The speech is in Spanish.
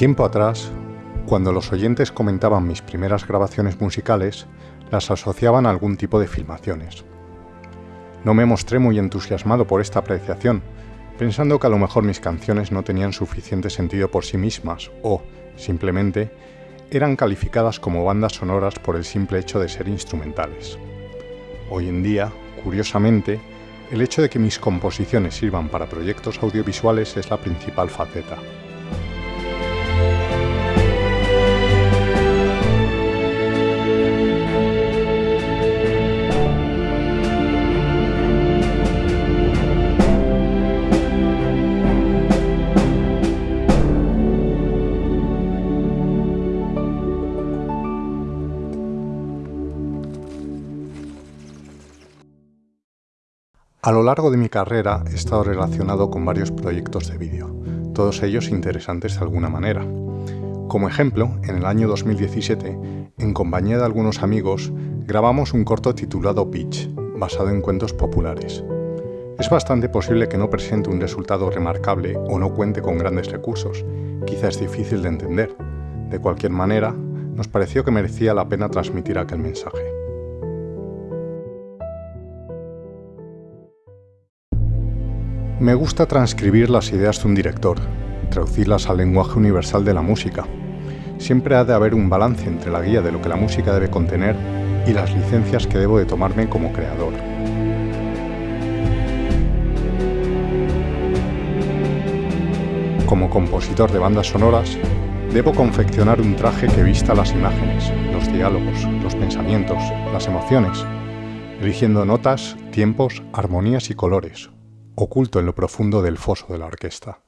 Tiempo atrás, cuando los oyentes comentaban mis primeras grabaciones musicales, las asociaban a algún tipo de filmaciones. No me mostré muy entusiasmado por esta apreciación, pensando que a lo mejor mis canciones no tenían suficiente sentido por sí mismas o, simplemente, eran calificadas como bandas sonoras por el simple hecho de ser instrumentales. Hoy en día, curiosamente, el hecho de que mis composiciones sirvan para proyectos audiovisuales es la principal faceta. A lo largo de mi carrera he estado relacionado con varios proyectos de vídeo, todos ellos interesantes de alguna manera. Como ejemplo, en el año 2017, en compañía de algunos amigos, grabamos un corto titulado Pitch, basado en cuentos populares. Es bastante posible que no presente un resultado remarcable o no cuente con grandes recursos, quizás es difícil de entender. De cualquier manera, nos pareció que merecía la pena transmitir aquel mensaje. Me gusta transcribir las ideas de un director, traducirlas al lenguaje universal de la música. Siempre ha de haber un balance entre la guía de lo que la música debe contener y las licencias que debo de tomarme como creador. Como compositor de bandas sonoras, debo confeccionar un traje que vista las imágenes, los diálogos, los pensamientos, las emociones, eligiendo notas, tiempos, armonías y colores, oculto en lo profundo del foso de la orquesta.